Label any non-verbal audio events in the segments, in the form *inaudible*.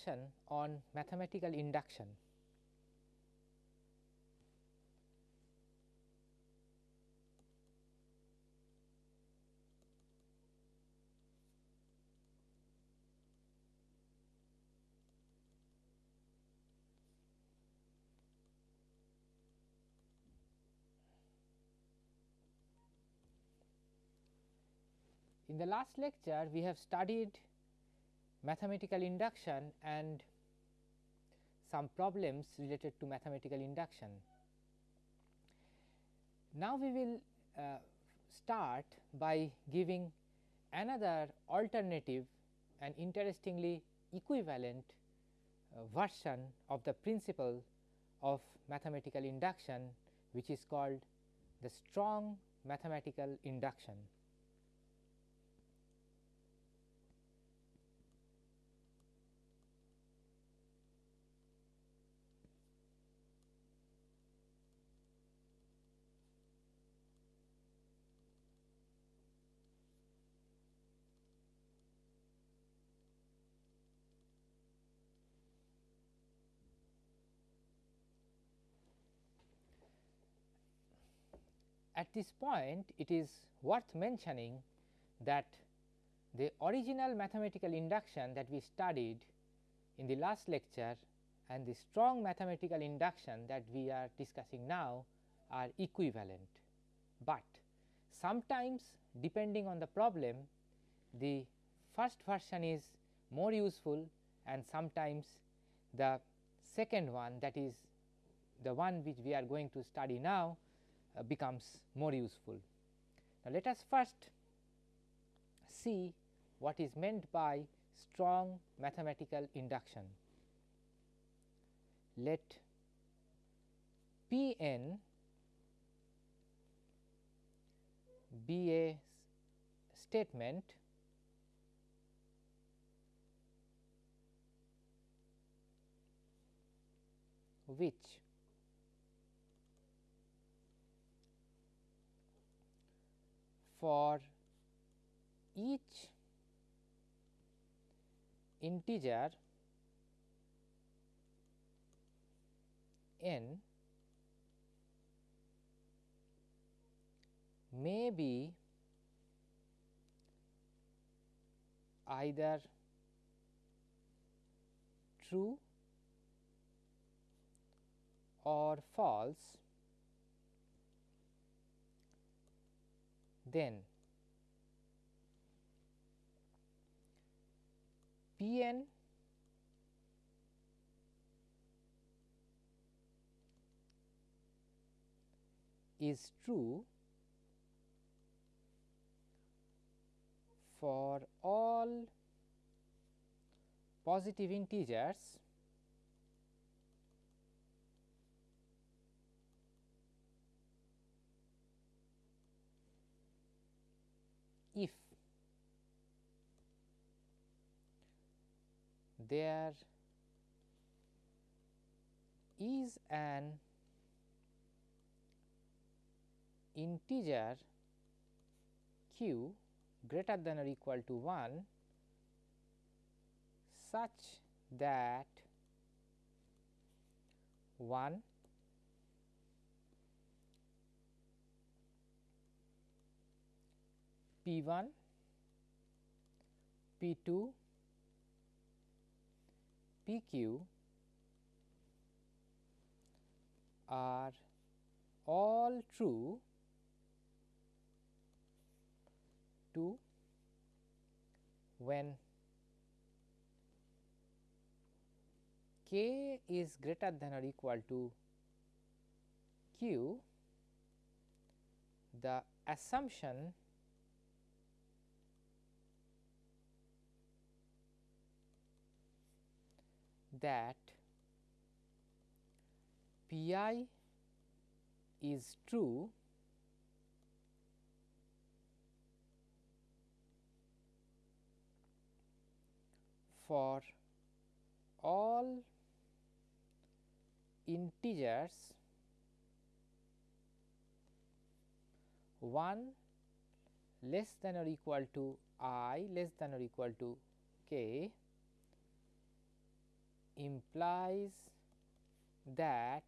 discussion on mathematical induction. In the last lecture, we have studied mathematical induction and some problems related to mathematical induction. Now, we will uh, start by giving another alternative and interestingly equivalent uh, version of the principle of mathematical induction which is called the strong mathematical induction. At this point it is worth mentioning that the original mathematical induction that we studied in the last lecture and the strong mathematical induction that we are discussing now are equivalent, but sometimes depending on the problem the first version is more useful and sometimes the second one that is the one which we are going to study now uh, becomes more useful. Now, let us first see what is meant by strong mathematical induction. Let P n be a statement which for each integer n may be either true or false then. P n is true for all positive integers there is an integer q greater than or equal to 1 such that 1 P 1, P 2, P q are all true to when k is greater than or equal to q the assumption that P i is true for all integers 1 less than or equal to i less than or equal to k implies that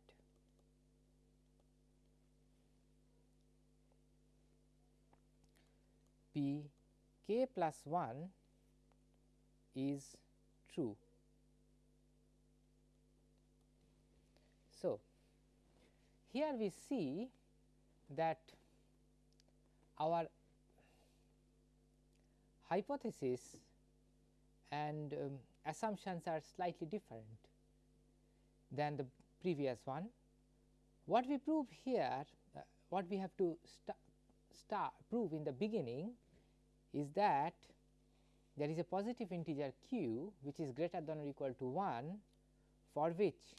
p k plus 1 is true. So, here we see that our hypothesis and um, assumptions are slightly different than the previous one. What we prove here, uh, what we have to start prove in the beginning is that there is a positive integer q which is greater than or equal to 1 for which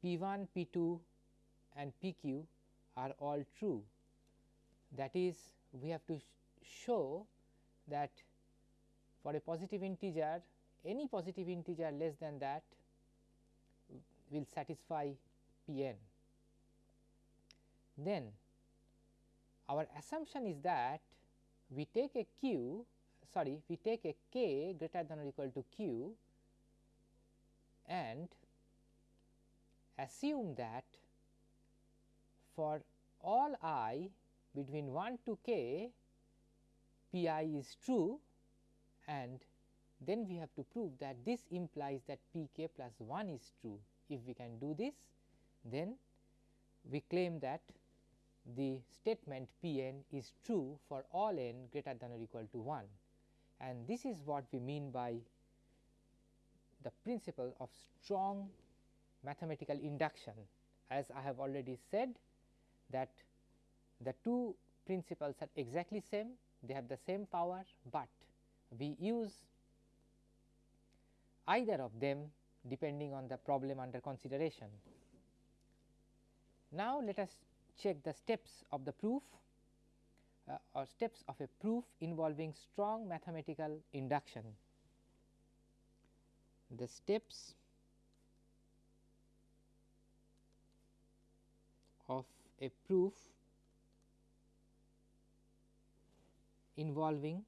p 1, p 2 and p q are all true. That is we have to sh show that for a positive integer any positive integer less than that will satisfy p n. Then our assumption is that we take a q sorry we take a k greater than or equal to q and assume that for all i between 1 to k p i is true and then we have to prove that this implies that p k plus 1 is true. If we can do this then we claim that the statement P n is true for all n greater than or equal to 1 and this is what we mean by the principle of strong mathematical induction. As I have already said that the two principles are exactly same, they have the same power, but we use either of them depending on the problem under consideration. Now, let us check the steps of the proof uh, or steps of a proof involving strong mathematical induction. The steps of a proof involving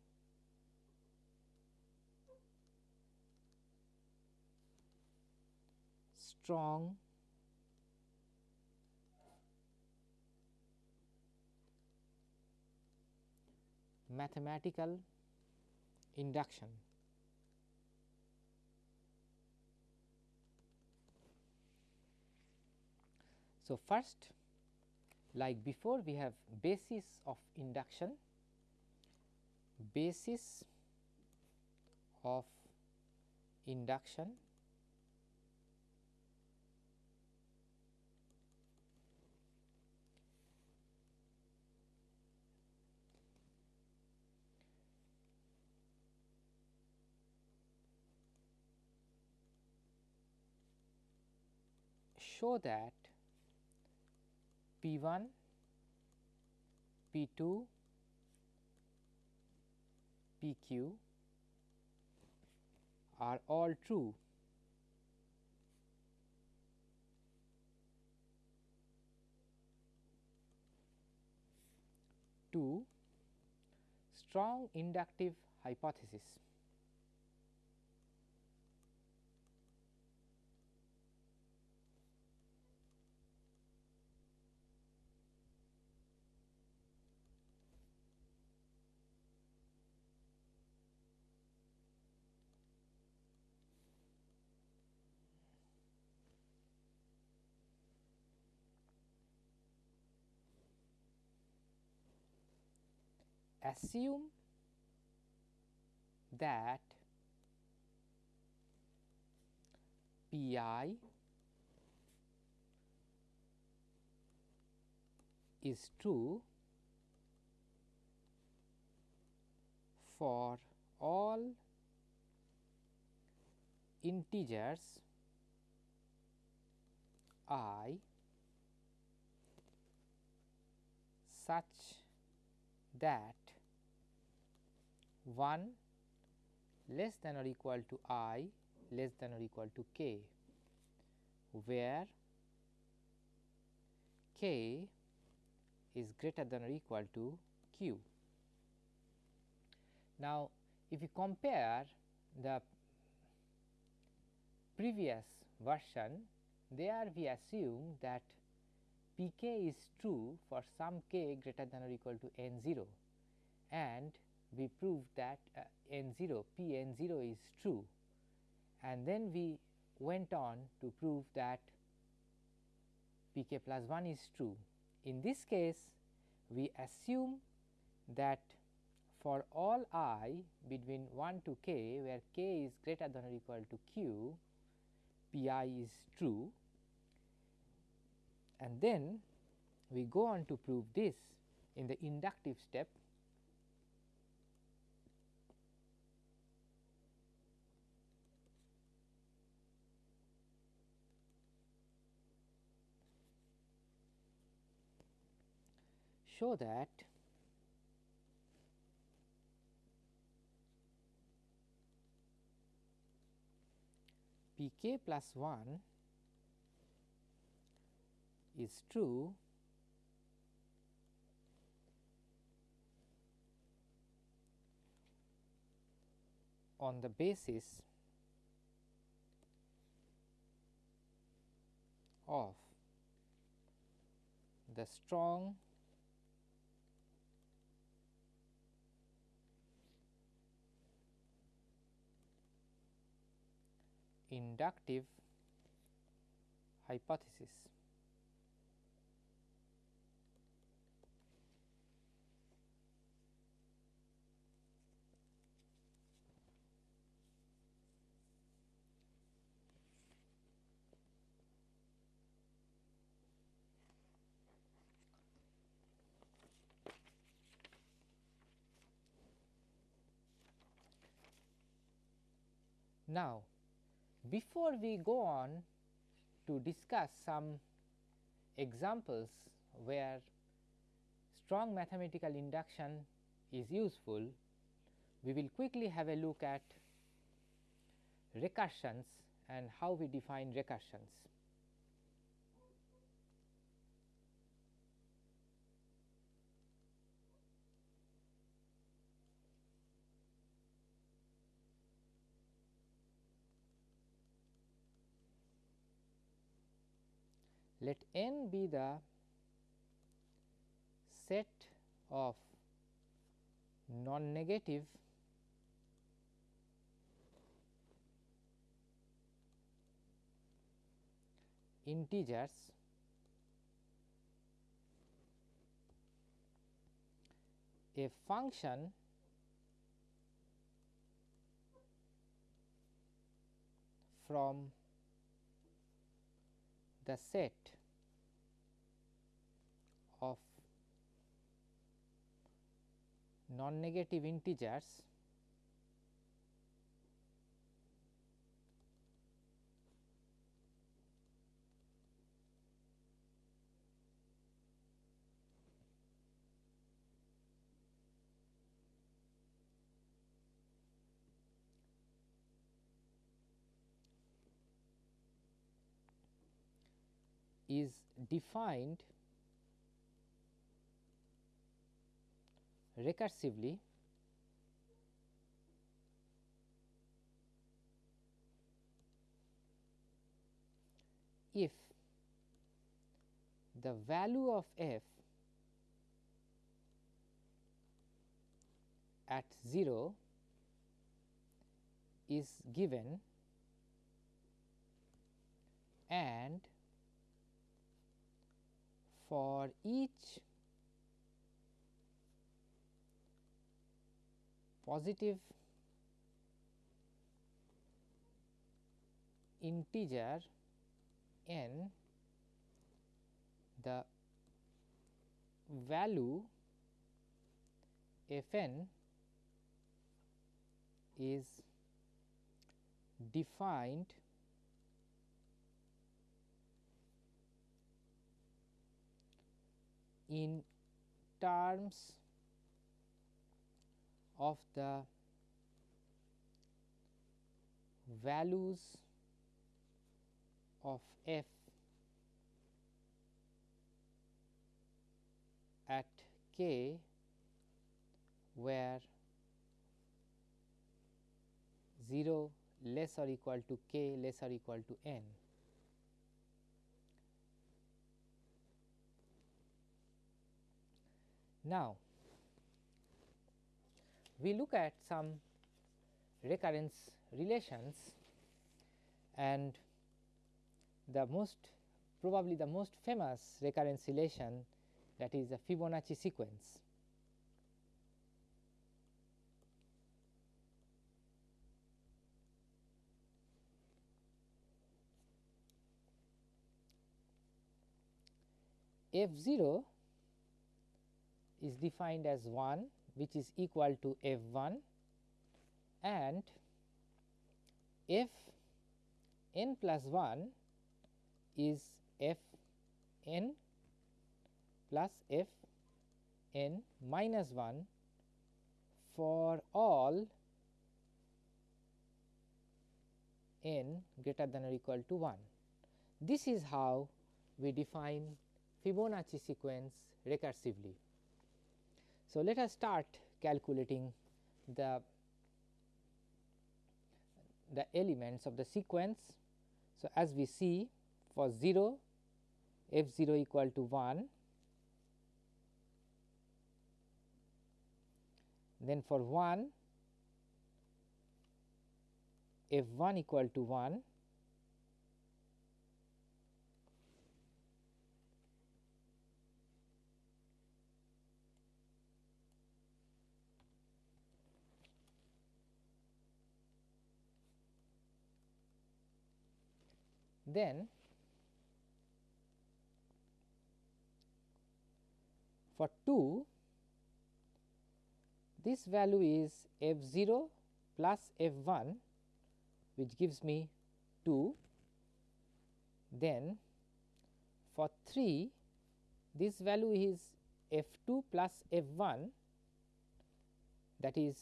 strong mathematical induction. So, first like before we have basis of induction, basis of induction show that P 1, P 2, P q are all true. Two strong inductive hypothesis. Assume that P i is true for all integers i such that 1 less than or equal to i less than or equal to k, where k is greater than or equal to q. Now, if you compare the previous version there we assume that p k is true for some k greater than or equal to n 0 and we proved that uh, n 0 p n 0 is true. And then we went on to prove that p k plus 1 is true. In this case we assume that for all i between 1 to k where k is greater than or equal to q p i is true. And then we go on to prove this in the inductive step show that p k plus 1 is true on the basis of the strong inductive hypothesis. Now, before we go on to discuss some examples where strong mathematical induction is useful, we will quickly have a look at recursions and how we define recursions. Let n be the set of non-negative integers a function from the set of non-negative integers is defined recursively if the value of f at 0 is given and for each positive integer n the value f n is defined in terms of the values of f at k where 0 less or equal to k less or equal to n. Now, we look at some recurrence relations and the most probably the most famous recurrence relation that is the Fibonacci sequence. f 0 is defined as 1 which is equal to f 1 and f n plus 1 is f n plus f n minus 1 for all n greater than or equal to 1. This is how we define Fibonacci sequence recursively. So, let us start calculating the the elements of the sequence. So, as we see for 0 f 0 equal to 1 then for 1 f 1 equal to 1 then for 2 this value is f 0 plus f 1 which gives me 2 then for 3 this value is f 2 plus f 1 that is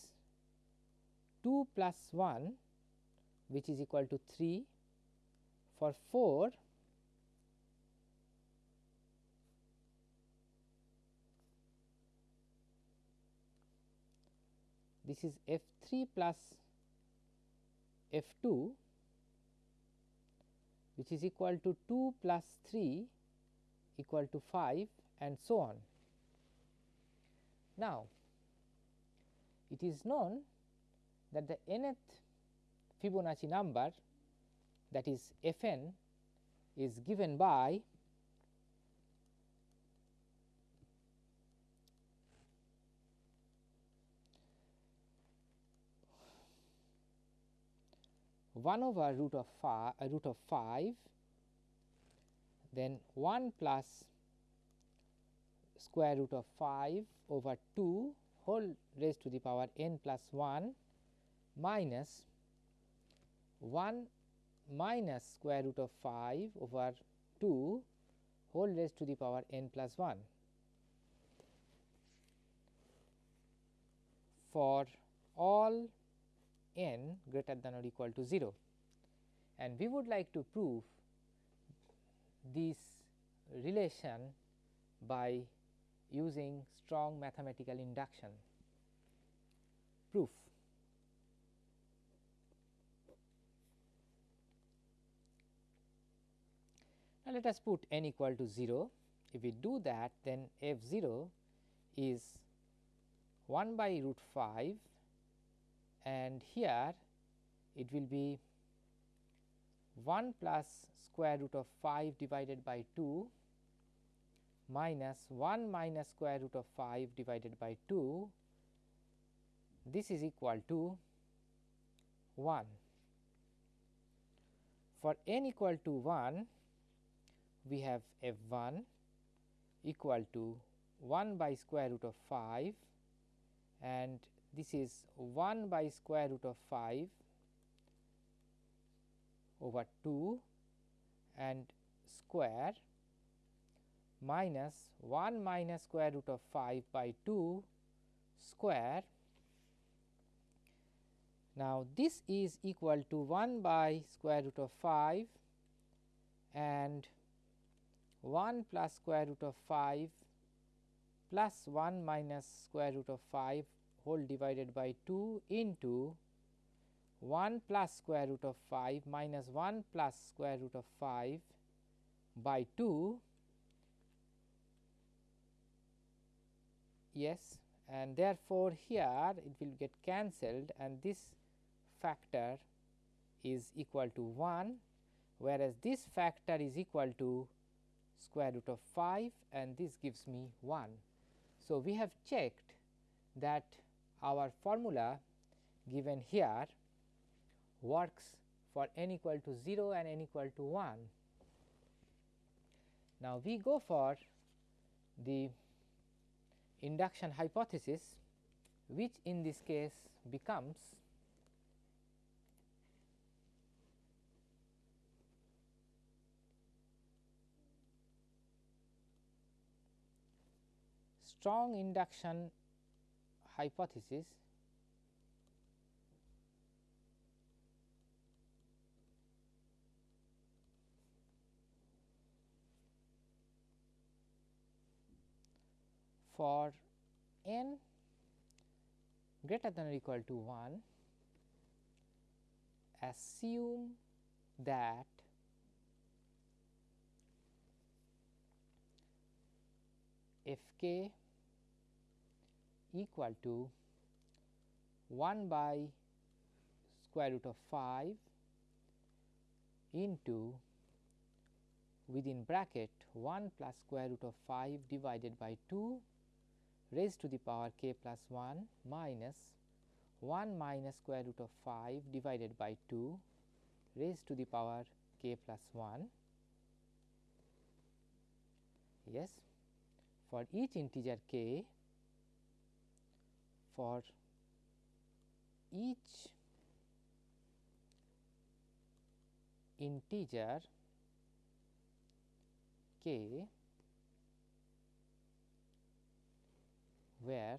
2 plus 1 which is equal to 3 for 4 this is f 3 plus f 2 which is equal to 2 plus 3 equal to 5 and so on. Now, it is known that the nth Fibonacci number that is f n is given by one over root of 5 uh, root of 5 then 1 plus square root of 5 over 2 whole raised to the power n plus 1 minus 1 minus square root of 5 over 2 whole raised to the power n plus 1 for all n greater than or equal to 0 and we would like to prove this relation by using strong mathematical induction. Proof. Now, let us put n equal to 0. If we do that then f 0 is 1 by root 5 and here it will be 1 plus square root of 5 divided by 2 minus 1 minus square root of 5 divided by 2 this is equal to 1. For n equal to 1 we have f 1 equal to 1 by square root of 5 and this is 1 by square root of 5 over 2 and square minus 1 minus square root of 5 by 2 square. Now, this is equal to 1 by square root of 5 and 1 plus square root of 5 plus 1 minus square root of 5 whole divided by 2 into 1 plus square root of 5 minus 1 plus square root of 5 by 2 yes and therefore, here it will get cancelled and this factor is equal to 1 whereas this factor is equal to square root of 5 and this gives me 1. So, we have checked that our formula given here works for n equal to 0 and n equal to 1. Now, we go for the induction hypothesis which in this case becomes strong induction hypothesis. For n greater than or equal to 1 assume that f k equal to 1 by square root of 5 into within bracket 1 plus square root of 5 divided by 2 raised to the power k plus 1 minus 1 minus square root of 5 divided by 2 raised to the power k plus 1 yes. For each integer k for each integer k where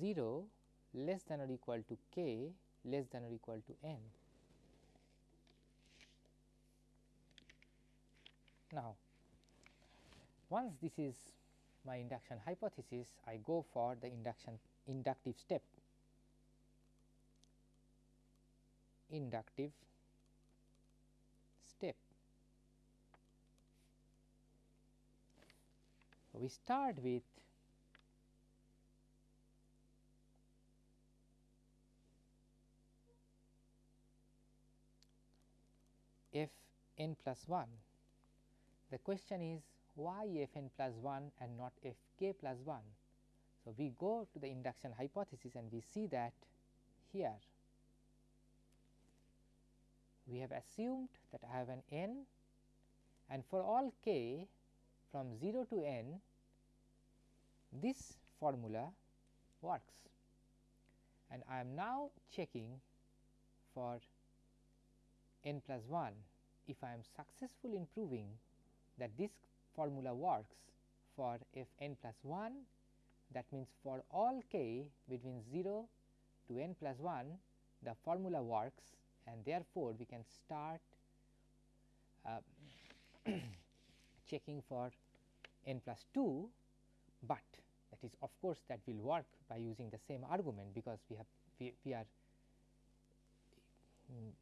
0 less than or equal to k less than or equal to n. Now, once this is my induction hypothesis, I go for the induction inductive step inductive step. We start with f n plus 1. The question is why f n plus 1 and not f k plus 1. So, we go to the induction hypothesis and we see that here we have assumed that I have an n and for all k from 0 to n this formula works and I am now checking for n plus 1 if I am successful in proving that this formula works for f n plus 1 that means for all k between 0 to n plus 1 the formula works and therefore, we can start uh, *coughs* checking for n plus 2, but that is of course, that will work by using the same argument because we have we, we are um,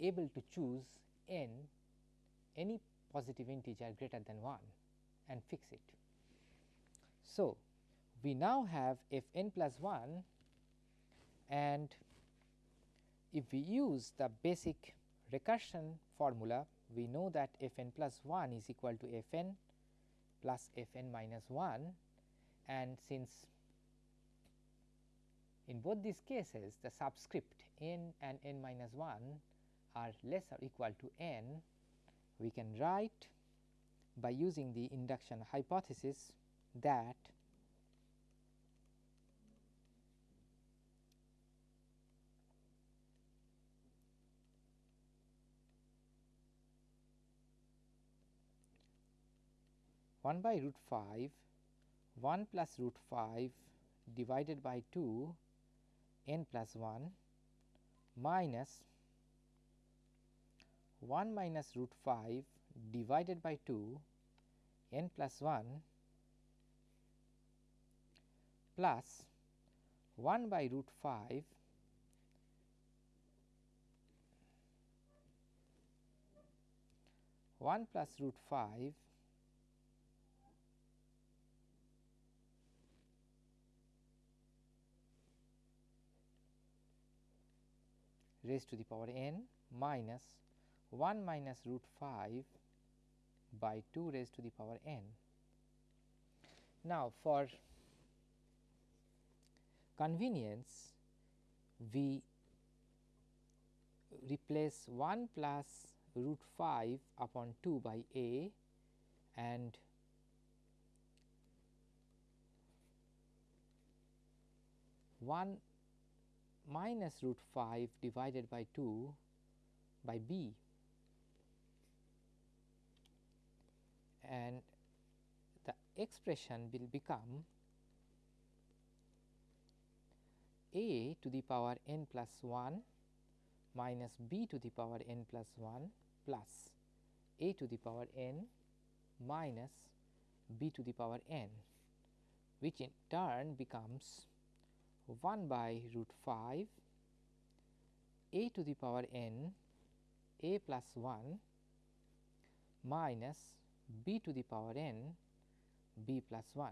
able to choose n any positive integer greater than 1 and fix it. So, we now have f n plus 1 and if we use the basic recursion formula we know that f n plus 1 is equal to f n plus f n minus 1 and since in both these cases the subscript n and n minus 1 are less or equal to n we can write by using the induction hypothesis that one by root 5 1 plus root 5 divided by 2 n plus 1 minus 1 minus root 5 divided by 2 n plus 1 plus 1 by root 5 1 plus root 5 raised to the power n minus 1 minus root 5 by 2 raised to the power n. Now, for convenience we replace 1 plus root 5 upon 2 by a and one minus root 5 divided by 2 by b and the expression will become a to the power n plus 1 minus b to the power n plus 1 plus a to the power n minus b to the power n which in turn becomes 1 by root 5 a to the power n a plus 1 minus b to the power n b plus 1.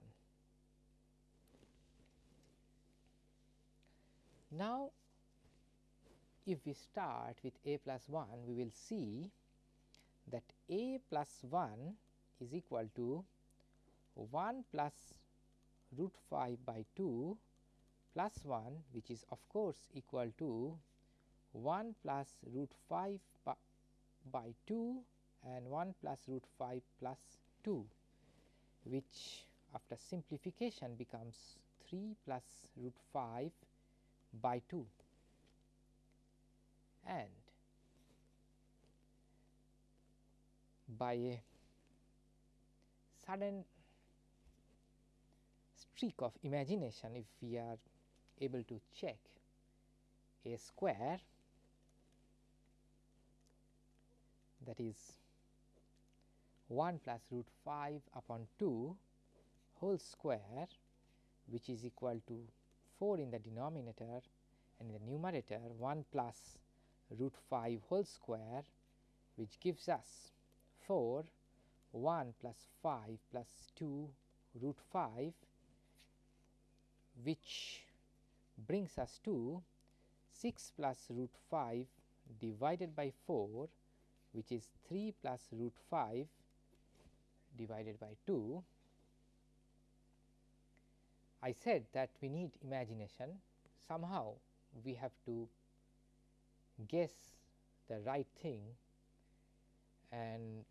Now, if we start with a plus 1 we will see that a plus 1 is equal to 1 plus root 5 by 2 plus 1 which is of course equal to 1 plus root 5 by 2 and 1 plus root 5 plus 2 which after simplification becomes 3 plus root 5 by 2 and by a sudden streak of imagination if we are able to check a square that is 1 plus root 5 upon 2 whole square which is equal to 4 in the denominator and in the numerator 1 plus root 5 whole square which gives us 4 1 plus 5 plus 2 root 5 which brings us to 6 plus root 5 divided by 4 which is 3 plus root 5 divided by 2. I said that we need imagination somehow we have to guess the right thing and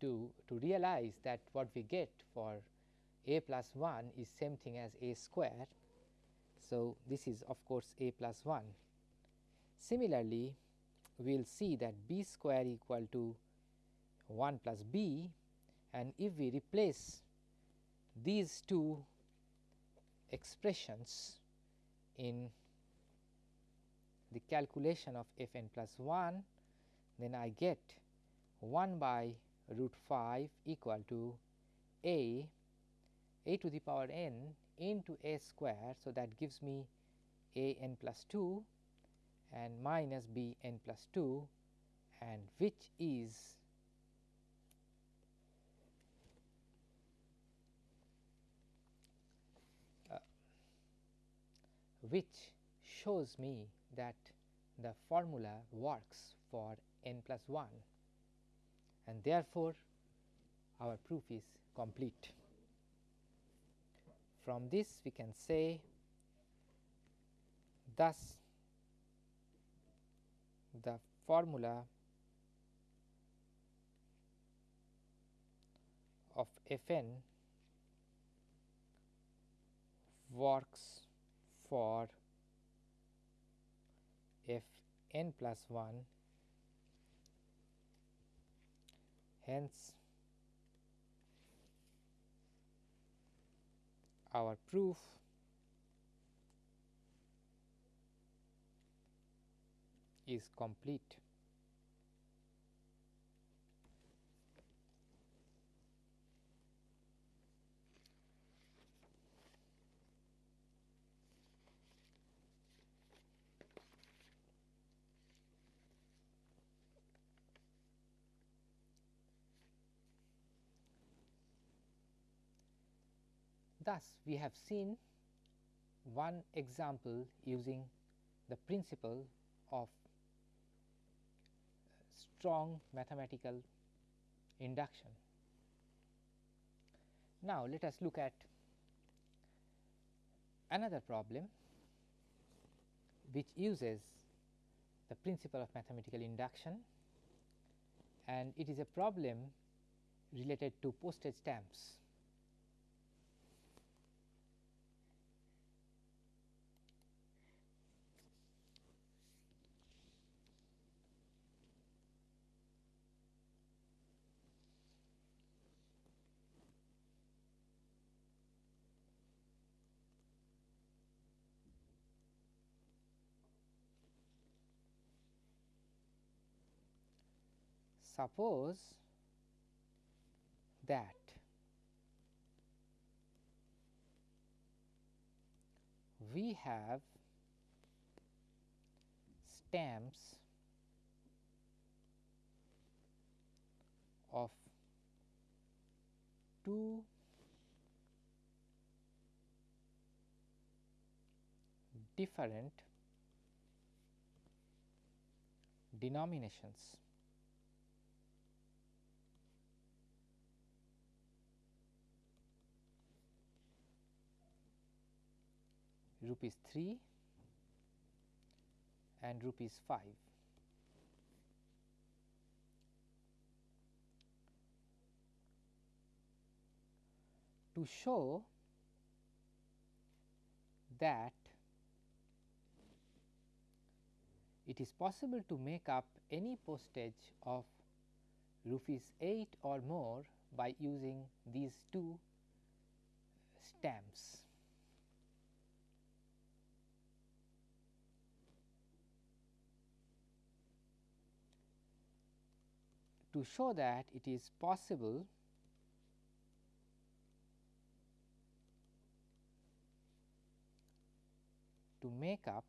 to, to realize that what we get for a plus 1 is same thing as a square. So, this is of course a plus 1. Similarly, we will see that b square equal to 1 plus b and if we replace these two expressions in the calculation of f n plus 1 then I get 1 by root 5 equal to a a to the power n into a square. So, that gives me a n plus 2 and minus b n plus 2 and which is which shows me that the formula works for n plus 1 and therefore, our proof is complete. From this we can say thus the formula of f n works for f n plus 1 hence our proof is complete. Thus, we have seen one example using the principle of strong mathematical induction. Now, let us look at another problem which uses the principle of mathematical induction and it is a problem related to postage stamps. Suppose that we have stamps of two different denominations rupees 3 and rupees 5. To show that it is possible to make up any postage of rupees 8 or more by using these two stamps. To show that it is possible to make up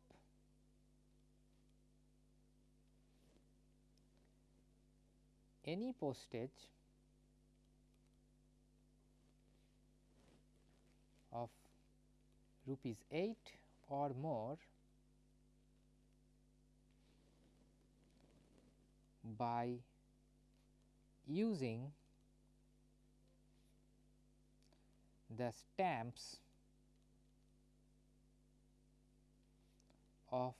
any postage of rupees 8 or more by using the stamps of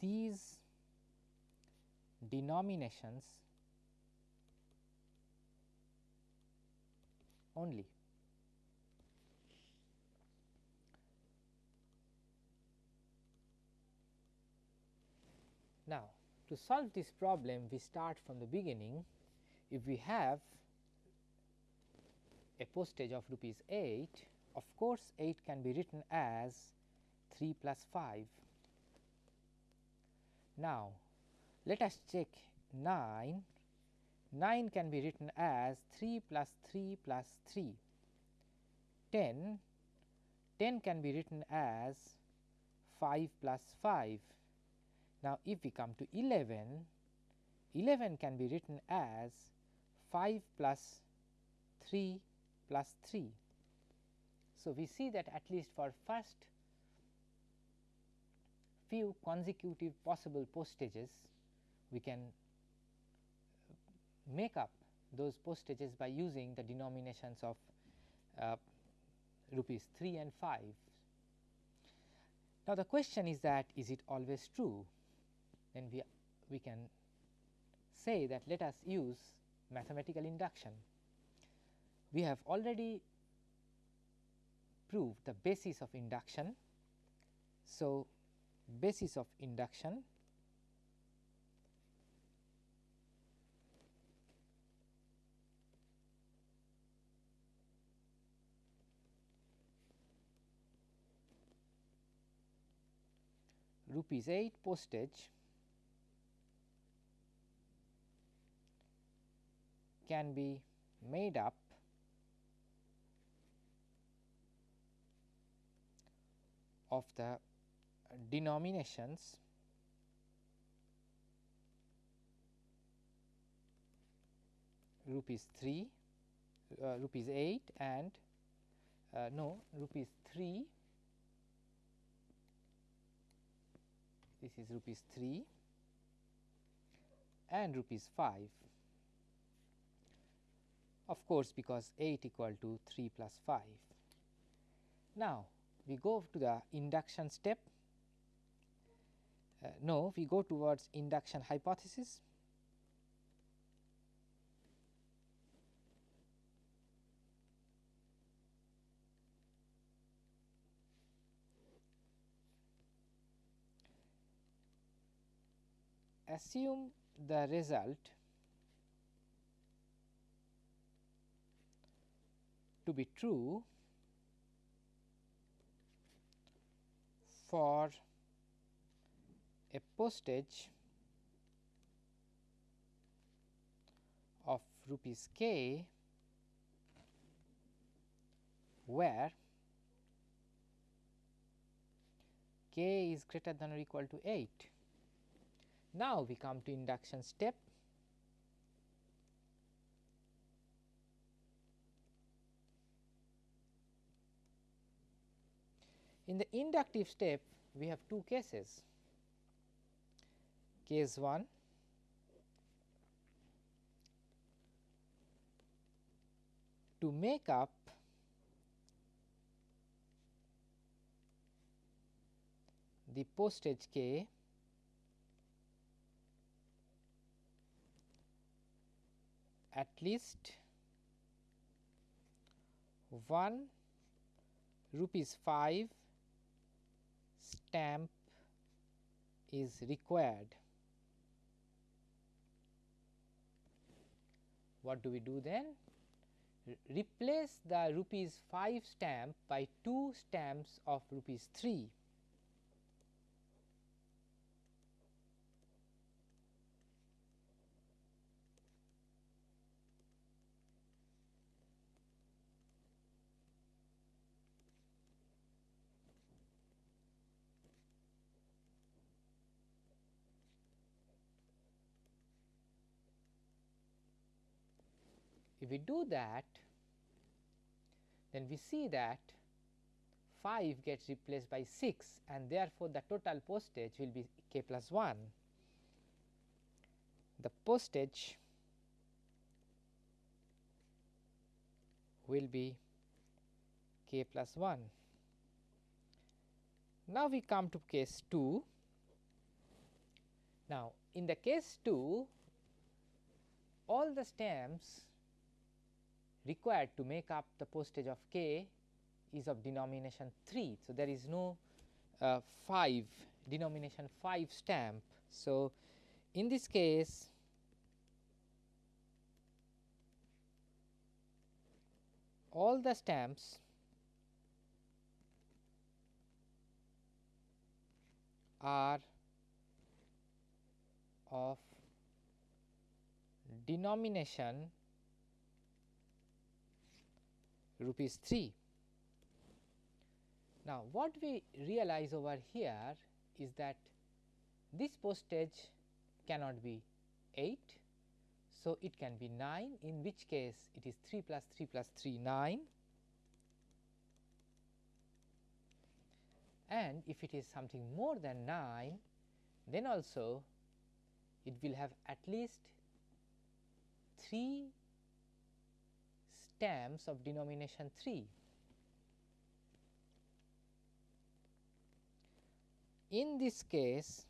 these denominations only. Now, to solve this problem we start from the beginning if we have a postage of rupees 8, of course, 8 can be written as 3 plus 5. Now, let us check 9. 9 can be written as 3 plus 3 plus 3. 10, 10 can be written as 5 plus 5. Now, if we come to 11, 11 can be written as 5 plus 3 plus 3. So, we see that at least for first few consecutive possible postages, we can make up those postages by using the denominations of uh, rupees 3 and 5. Now, the question is that is it always true? Then we, we can say that let us use mathematical induction. We have already proved the basis of induction. So, basis of induction rupees 8 postage can be made up. Of the denominations. Rupees 3 uh, rupees 8 and uh, no rupees 3 this is rupees 3 and rupees 5 of course, because 8 equal to 3 plus 5. Now, we go to the induction step uh, no we go towards induction hypothesis assume the result to be true for a postage of rupees k where k is greater than or equal to 8. Now, we come to induction step. In the inductive step, we have two cases. Case 1 to make up the postage k at least 1 rupees 5 stamp is required. What do we do then? Re replace the rupees 5 stamp by 2 stamps of rupees 3. If we do that, then we see that 5 gets replaced by 6 and therefore, the total postage will be k plus 1. The postage will be k plus 1. Now, we come to case 2. Now, in the case 2, all the stamps required to make up the postage of k is of denomination 3. So, there is no uh, 5 denomination 5 stamp. So, in this case all the stamps are of denomination rupees 3. Now, what we realize over here is that this postage cannot be 8. So, it can be 9 in which case it is 3 plus 3 plus 3 9 and if it is something more than 9 then also it will have at least 3 stamps of denomination 3. In this case,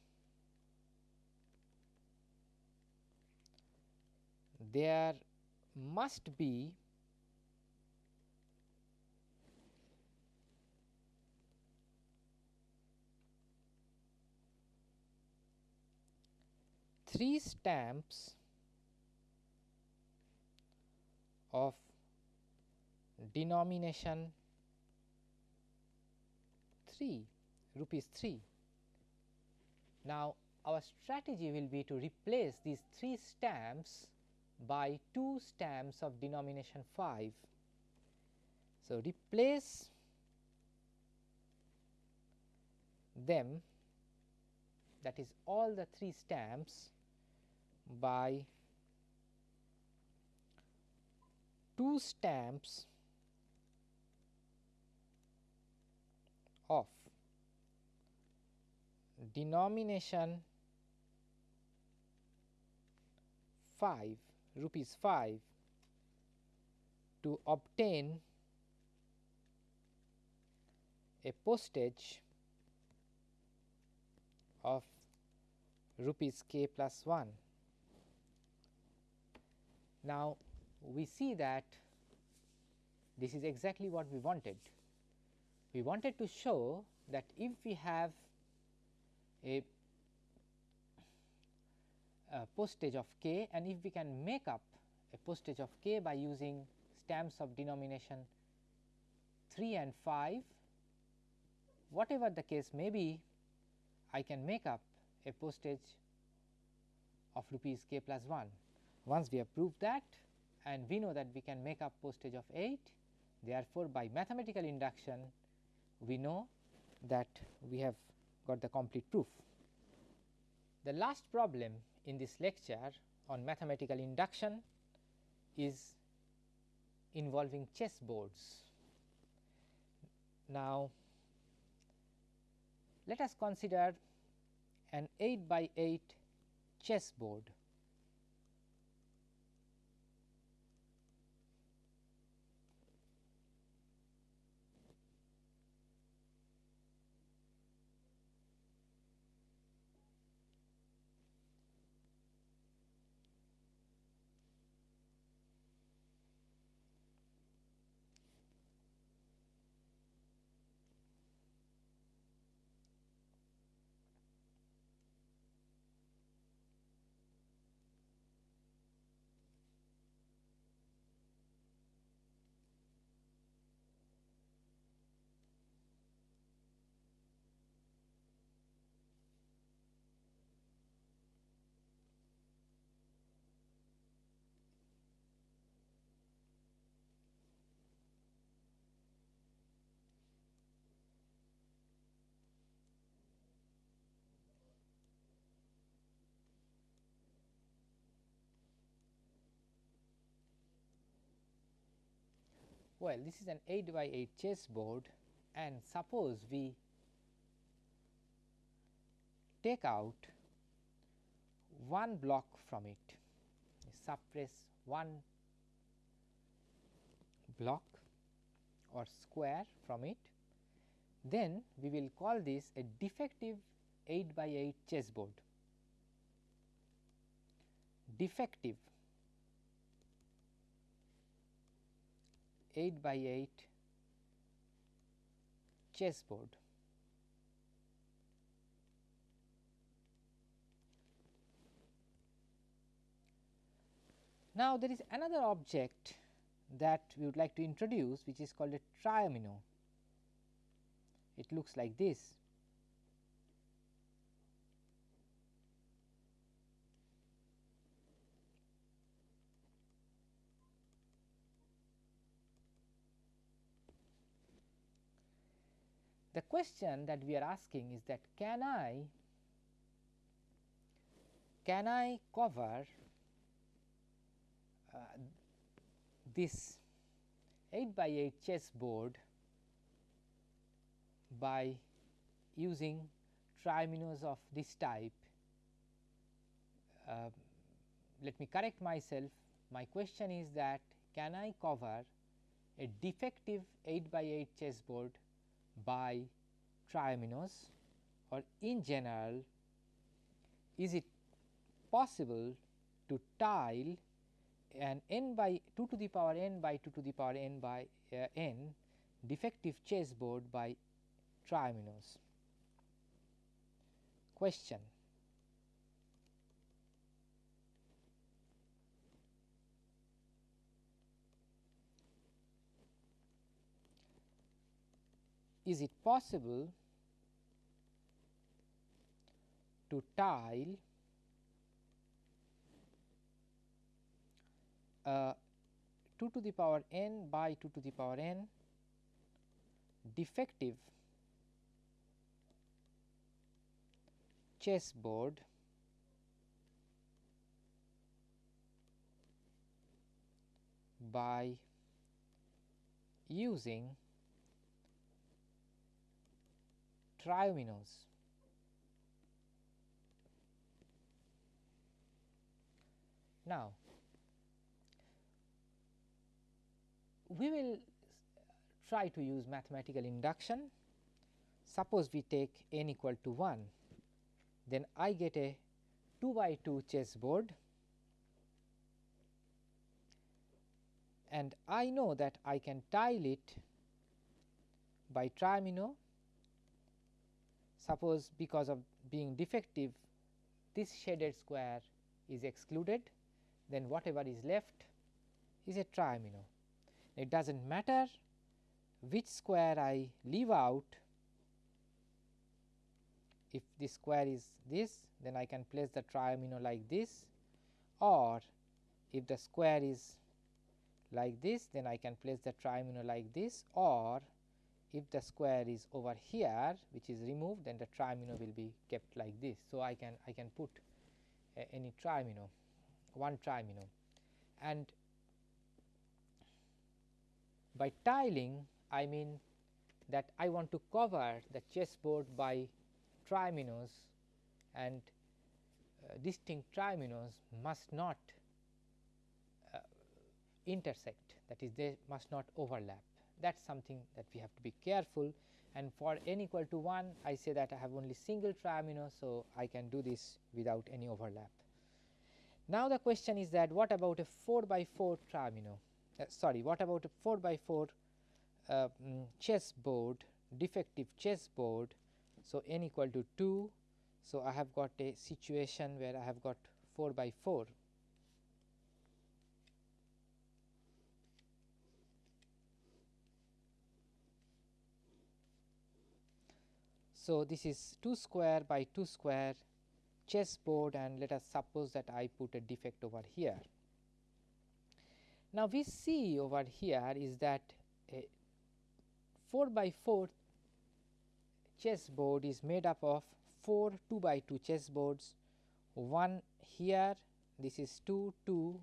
there must be three stamps of denomination 3 rupees 3. Now, our strategy will be to replace these 3 stamps by 2 stamps of denomination 5. So, replace them that is all the 3 stamps by 2 stamps denomination 5 rupees 5 to obtain a postage of rupees k plus 1. Now, we see that this is exactly what we wanted. We wanted to show that if we have a, a postage of k and if we can make up a postage of k by using stamps of denomination 3 and 5, whatever the case may be, I can make up a postage of rupees k plus 1. Once we have proved that and we know that we can make up postage of 8, therefore, by mathematical induction we know that we have got the complete proof. The last problem in this lecture on mathematical induction is involving chess boards. Now, let us consider an 8 by 8 chess board. Well, this is an 8 by 8 chess board and suppose we take out one block from it, suppress one block or square from it, then we will call this a defective 8 by 8 chess board. Defective 8 by 8 chessboard. Now, there is another object that we would like to introduce which is called a triomino. It looks like this. The question that we are asking is that can I can I cover uh, this 8 by 8 chess board by using triominoes of this type. Uh, let me correct myself my question is that can I cover a defective 8 by 8 chess board by triominoes or in general is it possible to tile an n by 2 to the power n by 2 to the power n by uh, n defective chessboard by triominoes. Question is it possible to tile uh, 2 to the power n by 2 to the power n defective chessboard by using triominos. Now, we will try to use mathematical induction. Suppose we take n equal to 1, then I get a 2 by 2 chessboard and I know that I can tile it by triomino Suppose because of being defective this shaded square is excluded then whatever is left is a triomino. It does not matter which square I leave out. If this square is this then I can place the triomino like this. Or if the square is like this then I can place the triomino like this. Or if the square is over here which is removed then the triomino will be kept like this. So, I can I can put uh, any triomino one triomino and by tiling I mean that I want to cover the chessboard by triominoes and uh, distinct triominoes must not uh, intersect. That is they must not overlap that is something that we have to be careful and for n equal to 1 I say that I have only single triomino. So, I can do this without any overlap. Now, the question is that what about a 4 by 4 triomino uh, sorry what about a 4 by 4 uh, um, chessboard defective chessboard. So, n equal to 2. So, I have got a situation where I have got 4 by 4 So, this is 2 square by 2 square chessboard and let us suppose that I put a defect over here. Now, we see over here is that a 4 by 4 chessboard is made up of 4 2 by 2 chessboards, one here this is 2 2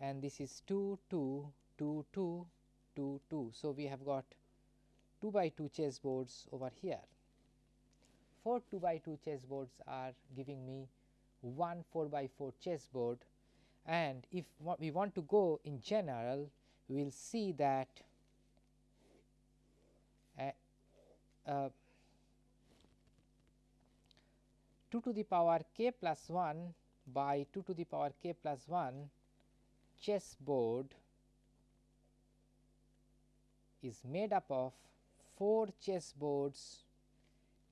and this is 2 2 2 2 2 2. So, we have got 2 by 2 chessboards over here. 4 2 by 2 chessboards are giving me 1 4 by 4 chessboard. And if we want to go in general we will see that uh, uh, 2 to the power k plus 1 by 2 to the power k plus 1 chessboard is made up of 4 chessboards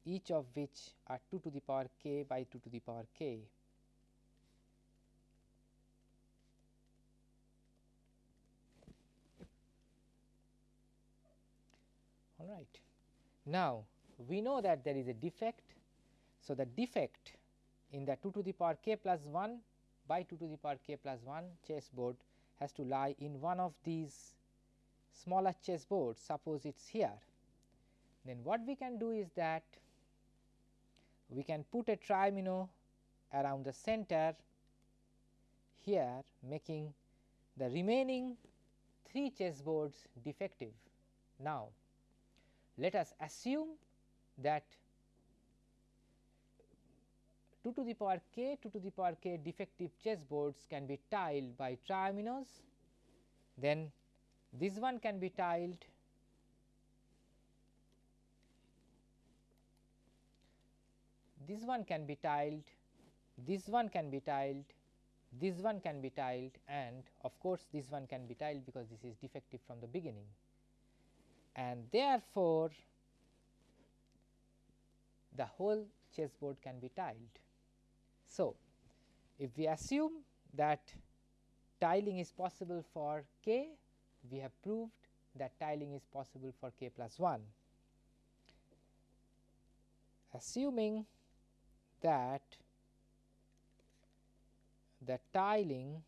each of which are 2 to the power k by 2 to the power k. All right. Now, we know that there is a defect. So, the defect in the 2 to the power k plus 1 by 2 to the power k plus 1 chessboard has to lie in one of these smaller chessboards suppose it is here. Then what we can do is that we can put a triomino around the center here making the remaining 3 chessboards defective. Now, let us assume that 2 to the power k 2 to the power k defective chessboards can be tiled by triominoes, then this one can be tiled this one can be tiled, this one can be tiled, this one can be tiled and of course, this one can be tiled because this is defective from the beginning and therefore, the whole chessboard can be tiled. So, if we assume that tiling is possible for k, we have proved that tiling is possible for k plus 1. Assuming that the tiling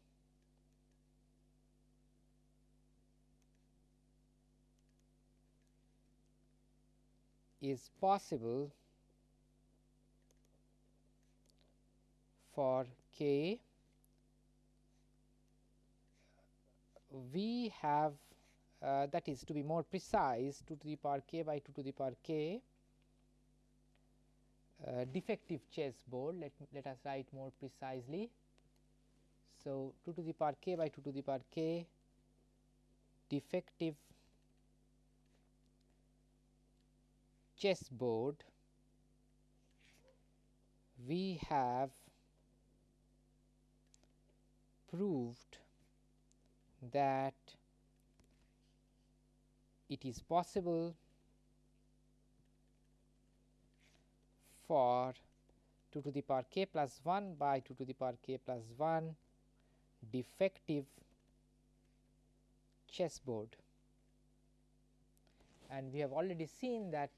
is possible for k. We have uh, that is to be more precise 2 to the power k by 2 to the power k uh, defective chessboard let, let us write more precisely. So, 2 to the power k by 2 to the power k defective chessboard we have proved that it is possible for 2 to the power k plus 1 by 2 to the power k plus 1 defective chessboard. And we have already seen that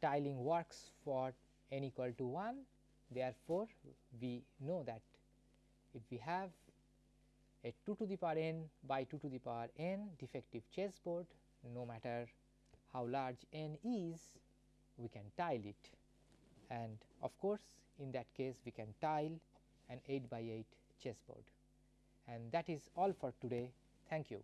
tiling works for n equal to 1 therefore, we know that if we have a 2 to the power n by 2 to the power n defective chessboard no matter how large n is we can tile it and of course, in that case we can tile an 8 by 8 chessboard. And that is all for today. Thank you.